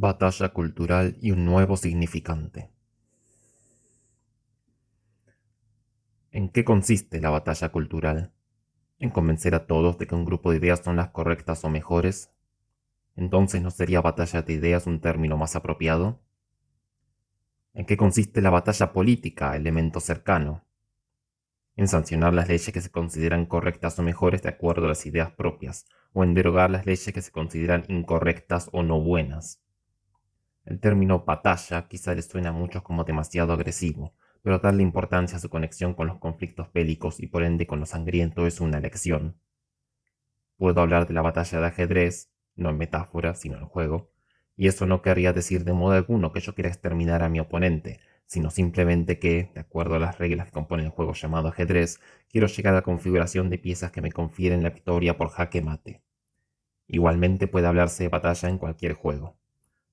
Batalla cultural y un nuevo significante. ¿En qué consiste la batalla cultural? ¿En convencer a todos de que un grupo de ideas son las correctas o mejores? Entonces no sería batalla de ideas un término más apropiado? ¿En qué consiste la batalla política, elemento cercano? En sancionar las leyes que se consideran correctas o mejores de acuerdo a las ideas propias, o en derogar las leyes que se consideran incorrectas o no buenas. El término batalla quizá les suena a muchos como demasiado agresivo, pero darle importancia a su conexión con los conflictos bélicos y por ende con lo sangriento es una elección. Puedo hablar de la batalla de ajedrez, no en metáfora, sino en juego, y eso no querría decir de modo alguno que yo quiera exterminar a mi oponente, sino simplemente que, de acuerdo a las reglas que componen el juego llamado ajedrez, quiero llegar a la configuración de piezas que me confieren la victoria por jaque mate. Igualmente puede hablarse de batalla en cualquier juego.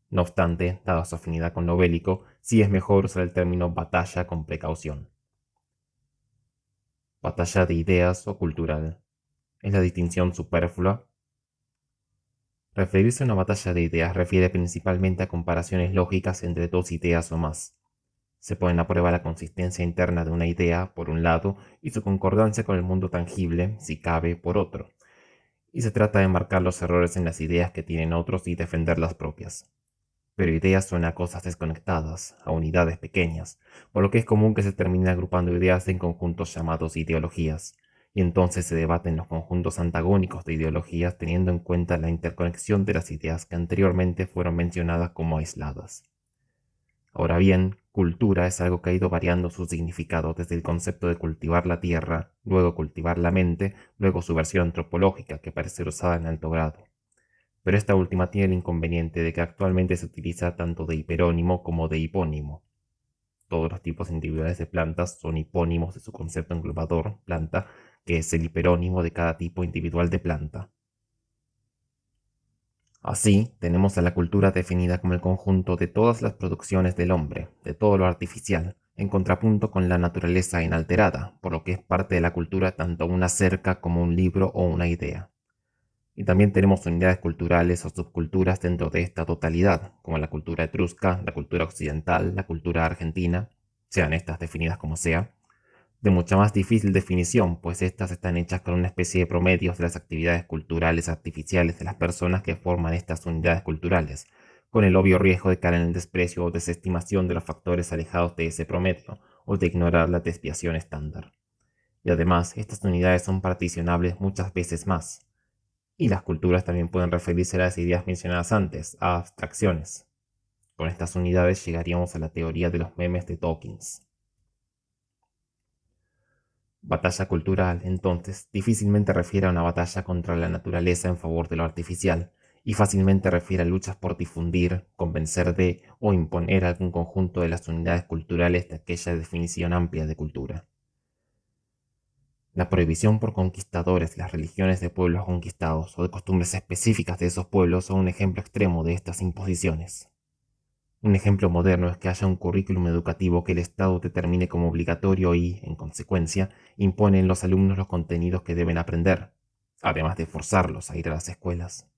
No obstante, dada su afinidad con lo bélico, sí es mejor usar el término batalla con precaución. Batalla de ideas o cultural. ¿Es la distinción superflua? Referirse a una batalla de ideas refiere principalmente a comparaciones lógicas entre dos ideas o más. Se pone a prueba la consistencia interna de una idea, por un lado, y su concordancia con el mundo tangible, si cabe, por otro. Y se trata de marcar los errores en las ideas que tienen otros y defender las propias pero ideas son a cosas desconectadas, a unidades pequeñas, por lo que es común que se termine agrupando ideas en conjuntos llamados ideologías, y entonces se debaten los conjuntos antagónicos de ideologías teniendo en cuenta la interconexión de las ideas que anteriormente fueron mencionadas como aisladas. Ahora bien, cultura es algo que ha ido variando su significado desde el concepto de cultivar la tierra, luego cultivar la mente, luego su versión antropológica que parece usada en alto grado pero esta última tiene el inconveniente de que actualmente se utiliza tanto de hiperónimo como de hipónimo. Todos los tipos individuales de plantas son hipónimos de su concepto englobador, planta, que es el hiperónimo de cada tipo individual de planta. Así, tenemos a la cultura definida como el conjunto de todas las producciones del hombre, de todo lo artificial, en contrapunto con la naturaleza inalterada, por lo que es parte de la cultura tanto una cerca como un libro o una idea. Y también tenemos unidades culturales o subculturas dentro de esta totalidad, como la cultura etrusca, la cultura occidental, la cultura argentina, sean estas definidas como sea, de mucha más difícil definición, pues estas están hechas con una especie de promedios de las actividades culturales artificiales de las personas que forman estas unidades culturales, con el obvio riesgo de caer en el desprecio o desestimación de los factores alejados de ese promedio, o de ignorar la desviación estándar. Y además, estas unidades son particionables muchas veces más, y las culturas también pueden referirse a las ideas mencionadas antes, a abstracciones. Con estas unidades llegaríamos a la teoría de los memes de Dawkins. Batalla cultural, entonces, difícilmente refiere a una batalla contra la naturaleza en favor de lo artificial, y fácilmente refiere a luchas por difundir, convencer de o imponer algún conjunto de las unidades culturales de aquella definición amplia de cultura. La prohibición por conquistadores las religiones de pueblos conquistados o de costumbres específicas de esos pueblos son un ejemplo extremo de estas imposiciones. Un ejemplo moderno es que haya un currículum educativo que el Estado determine como obligatorio y, en consecuencia, impone en los alumnos los contenidos que deben aprender, además de forzarlos a ir a las escuelas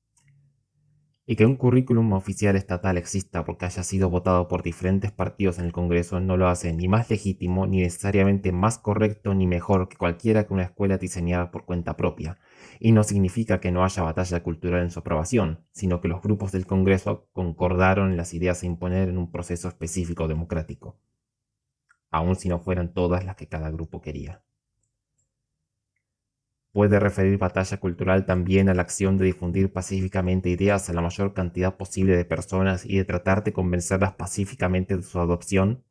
y que un currículum oficial estatal exista porque haya sido votado por diferentes partidos en el Congreso no lo hace ni más legítimo, ni necesariamente más correcto ni mejor que cualquiera que una escuela diseñada por cuenta propia, y no significa que no haya batalla cultural en su aprobación, sino que los grupos del Congreso concordaron en las ideas a imponer en un proceso específico democrático, aun si no fueran todas las que cada grupo quería. Puede referir batalla cultural también a la acción de difundir pacíficamente ideas a la mayor cantidad posible de personas y de tratar de convencerlas pacíficamente de su adopción.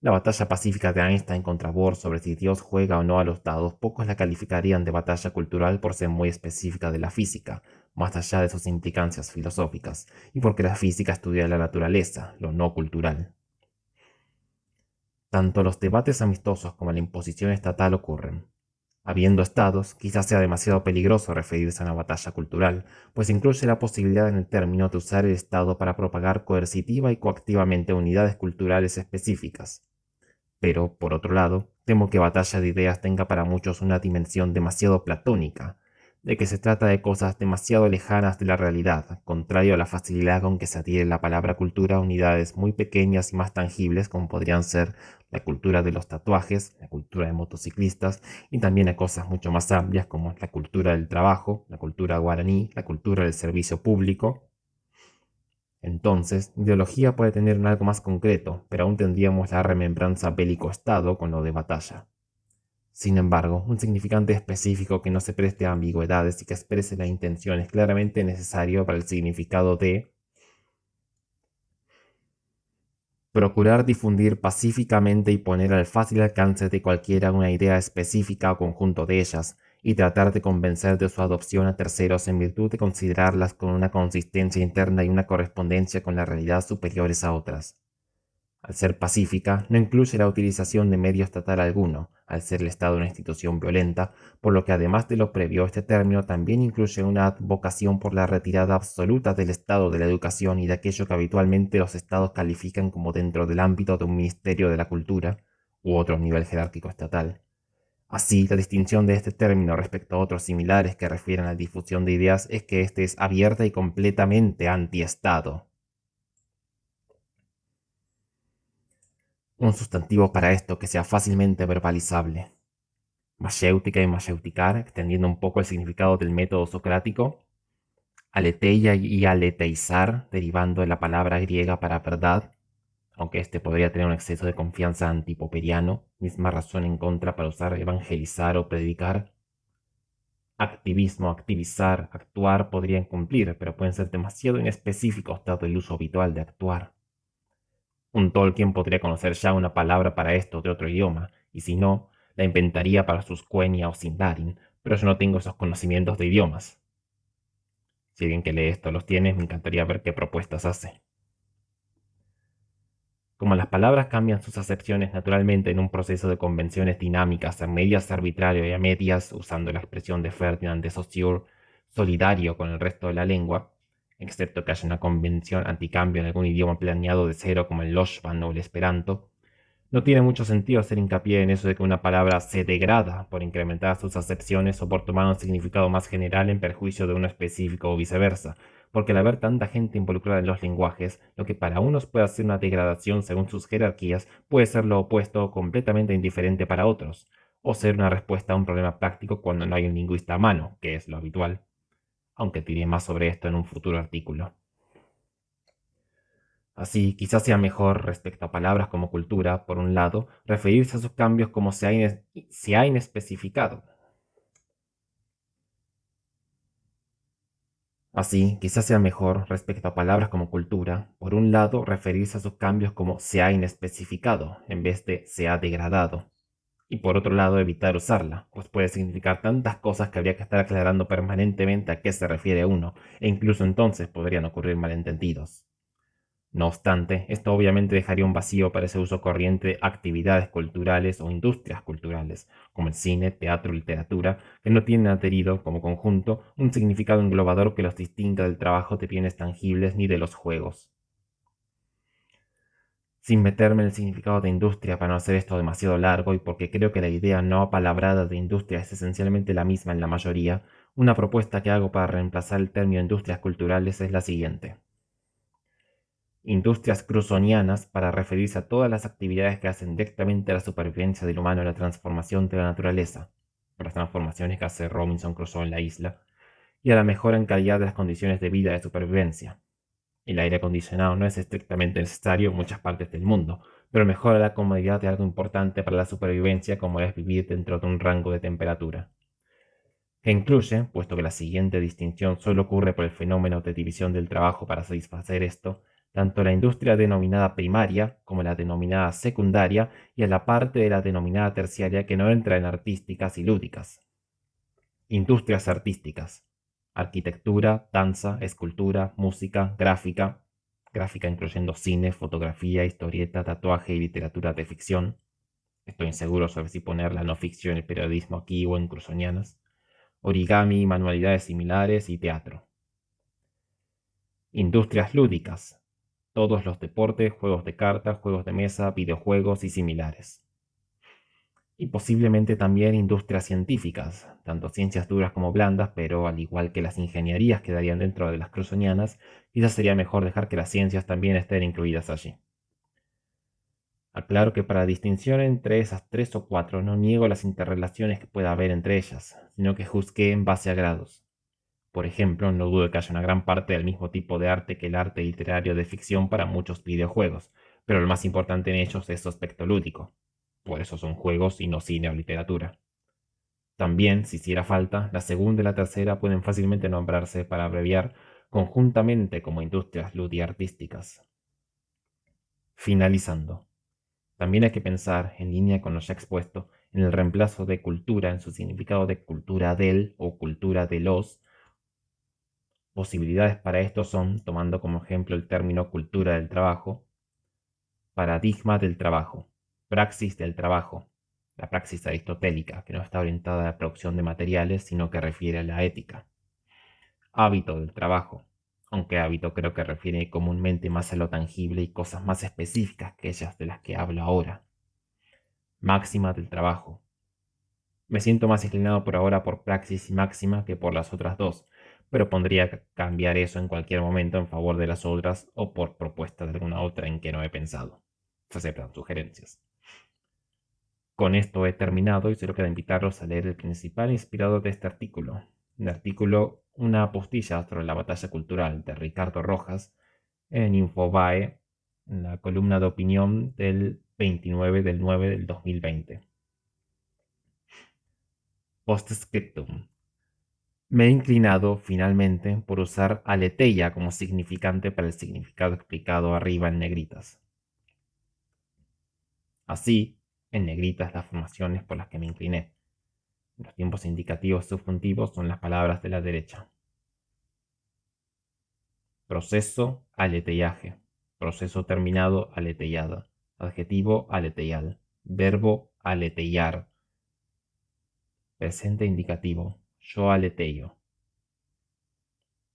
La batalla pacífica de Einstein contra Bohr sobre si Dios juega o no a los dados, pocos la calificarían de batalla cultural por ser muy específica de la física, más allá de sus implicancias filosóficas, y porque la física estudia la naturaleza, lo no cultural. Tanto los debates amistosos como la imposición estatal ocurren. Habiendo estados, quizás sea demasiado peligroso referirse a una batalla cultural, pues incluye la posibilidad en el término de usar el Estado para propagar coercitiva y coactivamente unidades culturales específicas. Pero, por otro lado, temo que batalla de ideas tenga para muchos una dimensión demasiado platónica, de que se trata de cosas demasiado lejanas de la realidad, contrario a la facilidad con que se adhiere la palabra cultura a unidades muy pequeñas y más tangibles como podrían ser la cultura de los tatuajes, la cultura de motociclistas y también a cosas mucho más amplias como la cultura del trabajo, la cultura guaraní, la cultura del servicio público. Entonces, ideología puede tener un algo más concreto, pero aún tendríamos la remembranza bélico-estado con lo de batalla. Sin embargo, un significante específico que no se preste a ambigüedades y que exprese la intención es claramente necesario para el significado de procurar difundir pacíficamente y poner al fácil alcance de cualquiera una idea específica o conjunto de ellas, y tratar de convencer de su adopción a terceros en virtud de considerarlas con una consistencia interna y una correspondencia con la realidad superiores a otras. Al ser pacífica, no incluye la utilización de medio estatal alguno, al ser el Estado una institución violenta, por lo que además de lo previo, este término también incluye una advocación por la retirada absoluta del Estado de la educación y de aquello que habitualmente los Estados califican como dentro del ámbito de un Ministerio de la Cultura u otro nivel jerárquico estatal. Así, la distinción de este término respecto a otros similares que refieren a la difusión de ideas es que éste es abierta y completamente anti-Estado. Un sustantivo para esto que sea fácilmente verbalizable. Mayéutica y mayéuticar, extendiendo un poco el significado del método socrático. Aleteia y aleteizar, derivando de la palabra griega para verdad, aunque este podría tener un exceso de confianza antipoperiano, misma razón en contra para usar evangelizar o predicar. Activismo, activizar, actuar podrían cumplir, pero pueden ser demasiado inespecíficos dado el uso habitual de actuar. Un Tolkien podría conocer ya una palabra para esto de otro idioma, y si no, la inventaría para sus Quenya o Sindarin, pero yo no tengo esos conocimientos de idiomas. Si alguien que lee esto los tiene, me encantaría ver qué propuestas hace. Como las palabras cambian sus acepciones naturalmente en un proceso de convenciones dinámicas, a medias arbitrario y a medias, usando la expresión de Ferdinand de Saussure, solidario con el resto de la lengua, excepto que haya una convención anticambio en algún idioma planeado de cero como el Loshvan o el Esperanto, no tiene mucho sentido hacer hincapié en eso de que una palabra se degrada por incrementar sus acepciones o por tomar un significado más general en perjuicio de uno específico o viceversa, porque al haber tanta gente involucrada en los lenguajes, lo que para unos puede ser una degradación según sus jerarquías puede ser lo opuesto o completamente indiferente para otros, o ser una respuesta a un problema práctico cuando no hay un lingüista a mano, que es lo habitual aunque diré más sobre esto en un futuro artículo. Así, quizás sea mejor respecto a palabras como cultura, por un lado, referirse a sus cambios como se ha, inespecificado. Así, quizás sea mejor respecto a palabras como cultura, por un lado, referirse a sus cambios como se ha inespecificado, en vez de se ha degradado y por otro lado evitar usarla, pues puede significar tantas cosas que habría que estar aclarando permanentemente a qué se refiere uno, e incluso entonces podrían ocurrir malentendidos. No obstante, esto obviamente dejaría un vacío para ese uso corriente de actividades culturales o industrias culturales, como el cine, teatro, literatura, que no tienen adherido, como conjunto, un significado englobador que los distinga del trabajo de bienes tangibles ni de los juegos sin meterme en el significado de industria para no hacer esto demasiado largo y porque creo que la idea no apalabrada de industria es esencialmente la misma en la mayoría, una propuesta que hago para reemplazar el término industrias culturales es la siguiente. Industrias cruzonianas para referirse a todas las actividades que hacen directamente a la supervivencia del humano y la transformación de la naturaleza, las transformaciones que hace Robinson Crusoe en la isla, y a la mejora en calidad de las condiciones de vida de supervivencia, el aire acondicionado no es estrictamente necesario en muchas partes del mundo, pero mejora la comodidad de algo importante para la supervivencia como es vivir dentro de un rango de temperatura. Que incluye, puesto que la siguiente distinción solo ocurre por el fenómeno de división del trabajo para satisfacer esto, tanto la industria denominada primaria como la denominada secundaria y a la parte de la denominada terciaria que no entra en artísticas y lúdicas. Industrias artísticas arquitectura, danza, escultura, música, gráfica, gráfica incluyendo cine, fotografía, historieta, tatuaje y literatura de ficción. Estoy inseguro sobre si poner la no ficción el periodismo aquí o en Cruzonianas. Origami, manualidades similares y teatro. Industrias lúdicas. Todos los deportes, juegos de cartas, juegos de mesa, videojuegos y similares. Y posiblemente también industrias científicas, tanto ciencias duras como blandas, pero al igual que las ingenierías quedarían dentro de las cruzonianas, quizás sería mejor dejar que las ciencias también estén incluidas allí. Aclaro que para distinción entre esas tres o cuatro no niego las interrelaciones que pueda haber entre ellas, sino que juzgué en base a grados. Por ejemplo, no dudo que haya una gran parte del mismo tipo de arte que el arte literario de ficción para muchos videojuegos, pero lo más importante en ellos es su aspecto lúdico, por eso son juegos y no cine o literatura. También, si hiciera falta, la segunda y la tercera pueden fácilmente nombrarse para abreviar conjuntamente como industrias ludiartísticas. Finalizando. También hay que pensar, en línea con lo ya expuesto, en el reemplazo de cultura en su significado de cultura del o cultura de los. Posibilidades para esto son, tomando como ejemplo el término cultura del trabajo, paradigma del trabajo, Praxis del trabajo. La praxis aristotélica, que no está orientada a la producción de materiales, sino que refiere a la ética. Hábito del trabajo, aunque hábito creo que refiere comúnmente más a lo tangible y cosas más específicas que ellas de las que hablo ahora. Máxima del trabajo. Me siento más inclinado por ahora por praxis y máxima que por las otras dos, pero pondría cambiar eso en cualquier momento en favor de las otras o por propuesta de alguna otra en que no he pensado. Se aceptan sugerencias. Con esto he terminado y solo queda invitarlos a leer el principal inspirador de este artículo, el artículo Una apostilla sobre la batalla cultural de Ricardo Rojas en Infobae, en la columna de opinión del 29 del 9 del 2020. Postscriptum. Me he inclinado finalmente por usar aletheia como significante para el significado explicado arriba en negritas. Así, en negritas las formaciones por las que me incliné. Los tiempos indicativos subjuntivos son las palabras de la derecha. Proceso, aleteillaje. Proceso terminado, aletellada. Adjetivo, aleteyal. Verbo, aletellar. Presente indicativo. Yo aleteyo.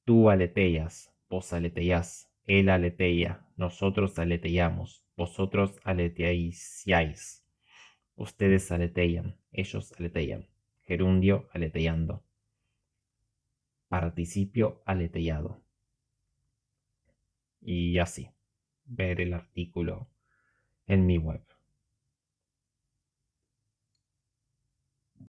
Tú aletellas. Vos aletellas. Él aleteya. Nosotros aletellamos. Vosotros aleteáis. Ustedes aletean, ellos aletean. Gerundio aleteando. Participio aleteyado. Y así. Ver el artículo en mi web.